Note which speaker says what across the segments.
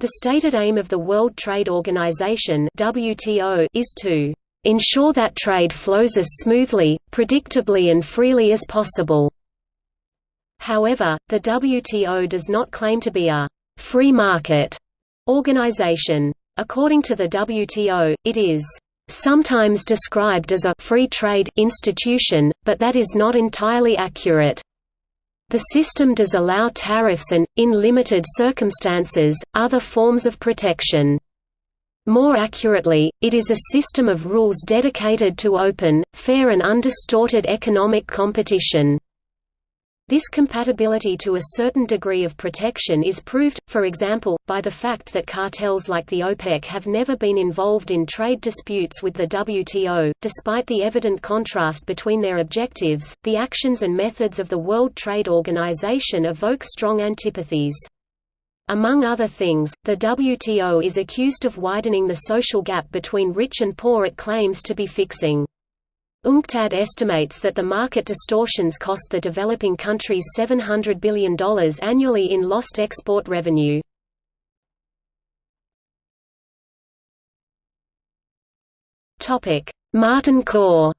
Speaker 1: The stated aim of the World Trade Organization WTO is to ensure that trade flows as smoothly, predictably and freely as possible. However, the WTO does not claim to be a free market organization. According to the WTO, it is sometimes described as a free trade institution, but that is not entirely accurate. The system does allow tariffs and, in limited circumstances, other forms of protection. More accurately, it is a system of rules dedicated to open, fair and undistorted economic competition. This compatibility to a certain degree of protection is proved, for example, by the fact that cartels like the OPEC have never been involved in trade disputes with the WTO. Despite the evident contrast between their objectives, the actions and methods of the World Trade Organization evoke strong antipathies. Among other things, the WTO is accused of widening the social gap between rich and poor it claims to be fixing. UNCTAD estimates that the market distortions cost the developing countries $700 billion annually in lost export revenue. Martin Khor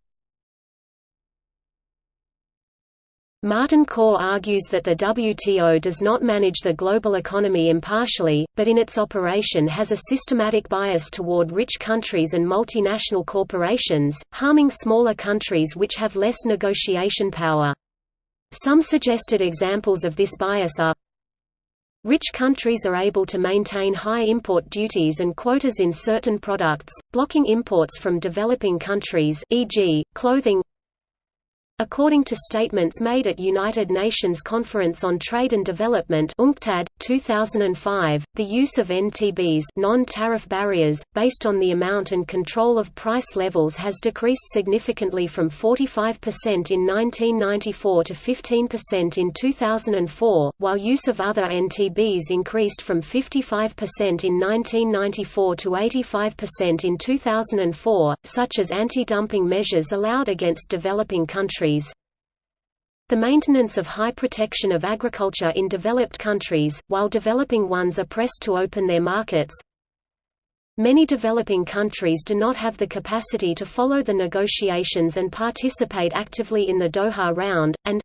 Speaker 1: Martin Khor argues that the WTO does not manage the global economy impartially, but in its operation has a systematic bias toward rich countries and multinational corporations, harming smaller countries which have less negotiation power. Some suggested examples of this bias are Rich countries are able to maintain high import duties and quotas in certain products, blocking imports from developing countries e.g., clothing, According to statements made at United Nations Conference on Trade and Development UNCTAD, 2005, the use of NTBs non-tariff barriers, based on the amount and control of price levels has decreased significantly from 45% in 1994 to 15% in 2004, while use of other NTBs increased from 55% in 1994 to 85% in 2004, such as anti-dumping measures allowed against developing countries the maintenance of high protection of agriculture in developed countries, while developing ones are pressed to open their markets. Many developing countries do not have the capacity to follow the negotiations and participate actively in the Doha round, and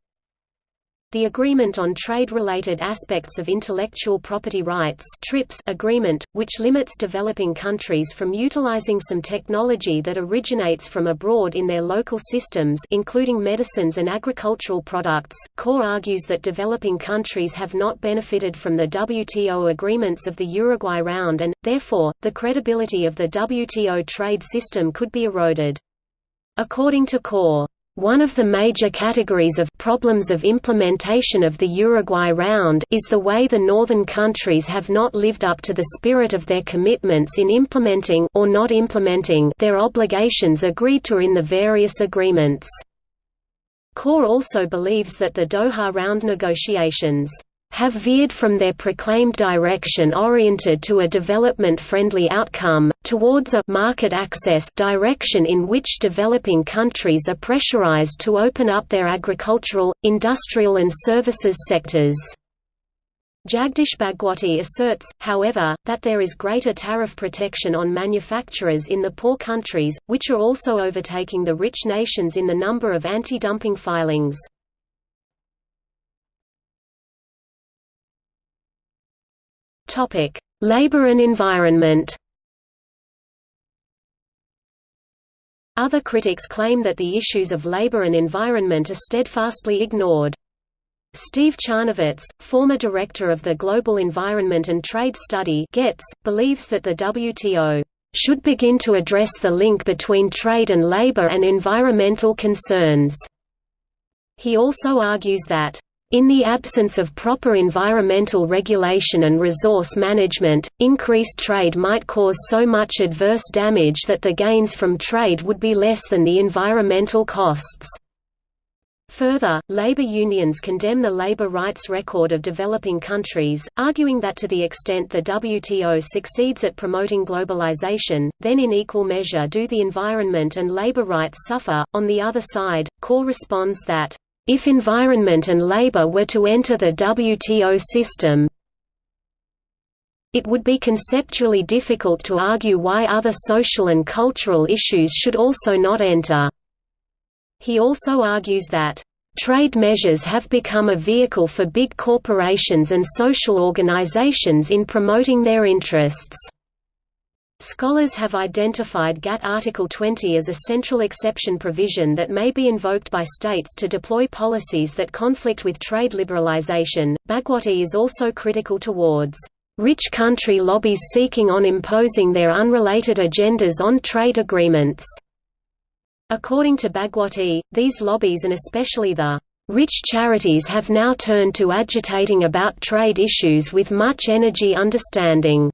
Speaker 1: the Agreement on Trade-Related Aspects of Intellectual Property Rights TRIPS agreement, which limits developing countries from utilizing some technology that originates from abroad in their local systems including medicines and agricultural products. Khor argues that developing countries have not benefited from the WTO agreements of the Uruguay Round and, therefore, the credibility of the WTO trade system could be eroded. According to Khor, one of the major categories of problems of implementation of the Uruguay Round is the way the northern countries have not lived up to the spirit of their commitments in implementing or not implementing their obligations agreed to in the various agreements. Khor also believes that the Doha Round negotiations have veered from their proclaimed direction oriented to a development-friendly outcome, towards a market access direction in which developing countries are pressurized to open up their agricultural, industrial and services sectors. Jagdish Bhagwati asserts, however, that there is greater tariff protection on manufacturers in the poor countries, which are also overtaking the rich nations in the number of anti-dumping filings. Labor and environment. Other critics claim that the issues of labor and environment are steadfastly ignored. Steve Charnovitz, former director of the Global Environment and Trade Study GETS, believes that the WTO should begin to address the link between trade and labor and environmental concerns. He also argues that in the absence of proper environmental regulation and resource management, increased trade might cause so much adverse damage that the gains from trade would be less than the environmental costs. Further, labor unions condemn the labor rights record of developing countries, arguing that to the extent the WTO succeeds at promoting globalization, then in equal measure do the environment and labor rights suffer. On the other side, Khor responds that if environment and labor were to enter the WTO system, it would be conceptually difficult to argue why other social and cultural issues should also not enter. He also argues that Trade measures have become a vehicle for big corporations and social organizations in promoting their interests. Scholars have identified GATT Article 20 as a central exception provision that may be invoked by states to deploy policies that conflict with trade liberalization. Bhagwati is also critical towards rich country lobbies seeking on imposing their unrelated agendas on trade agreements. According to Bhagwati, these lobbies and especially the rich charities have now turned to agitating about trade issues with much energy understanding.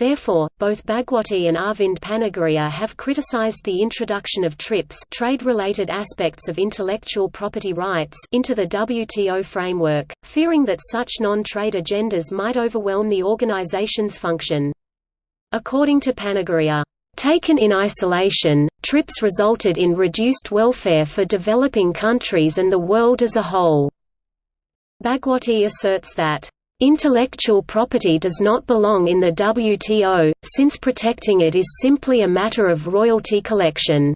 Speaker 1: Therefore, both Bhagwati and Arvind Panagariya have criticized the introduction of TRIPS trade-related aspects of intellectual property rights into the WTO framework, fearing that such non-trade agendas might overwhelm the organization's function. According to Panagarya, Taken in isolation, TRIPS resulted in reduced welfare for developing countries and the world as a whole. Bhagwati asserts that, "...intellectual property does not belong in the WTO, since protecting it is simply a matter of royalty collection."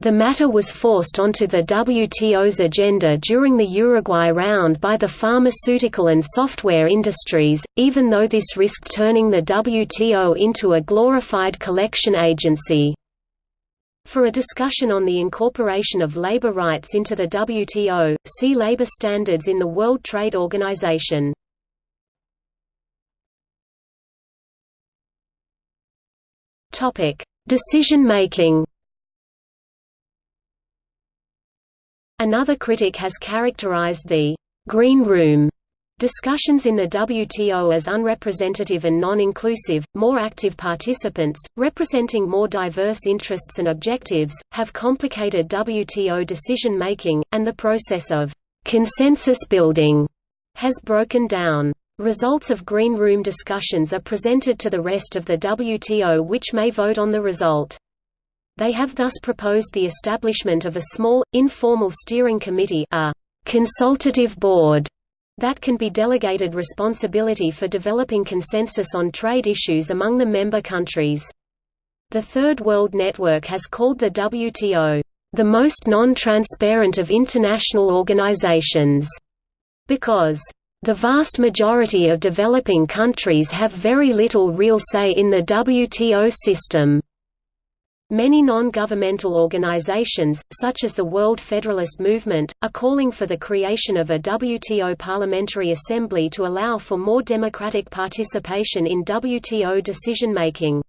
Speaker 1: The matter was forced onto the WTO's agenda during the Uruguay round by the pharmaceutical and software industries, even though this risked turning the WTO into a glorified collection agency. For a discussion on the incorporation of labor rights into the WTO, see labor standards in the World Trade Organization. Decision-making Another critic has characterized the «green room» discussions in the WTO as unrepresentative and non-inclusive, more active participants, representing more diverse interests and objectives, have complicated WTO decision-making, and the process of «consensus building» has broken down. Results of Green Room discussions are presented to the rest of the WTO which may vote on the result. They have thus proposed the establishment of a small, informal steering committee a consultative board that can be delegated responsibility for developing consensus on trade issues among the member countries. The Third World Network has called the WTO, "...the most non-transparent of international organizations", because the vast majority of developing countries have very little real say in the WTO system. Many non-governmental organizations, such as the World Federalist Movement, are calling for the creation of a WTO Parliamentary Assembly to allow for more democratic participation in WTO decision-making.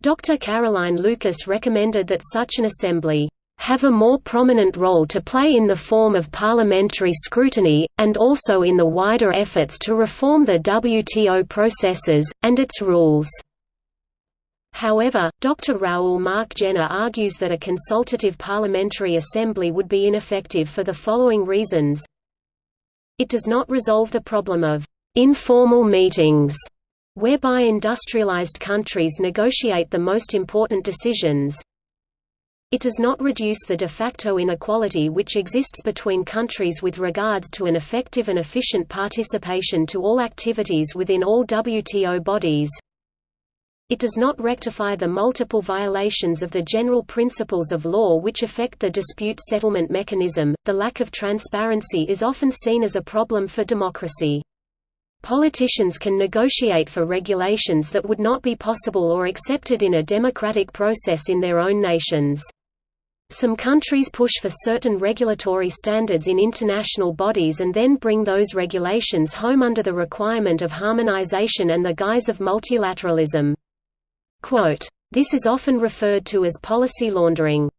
Speaker 1: Dr. Caroline Lucas recommended that such an assembly have a more prominent role to play in the form of parliamentary scrutiny, and also in the wider efforts to reform the WTO processes, and its rules. However, Dr. Raoul Marc Jennar argues that a consultative parliamentary assembly would be ineffective for the following reasons. It does not resolve the problem of informal meetings, whereby industrialized countries negotiate the most important decisions. It does not reduce the de facto inequality which exists between countries with regards to an effective and efficient participation to all activities within all WTO bodies. It does not rectify the multiple violations of the general principles of law which affect the dispute settlement mechanism. The lack of transparency is often seen as a problem for democracy. Politicians can negotiate for regulations that would not be possible or accepted in a democratic process in their own nations. Some countries push for certain regulatory standards in international bodies and then bring those regulations home under the requirement of harmonization and the guise of multilateralism. This is often referred to as policy laundering.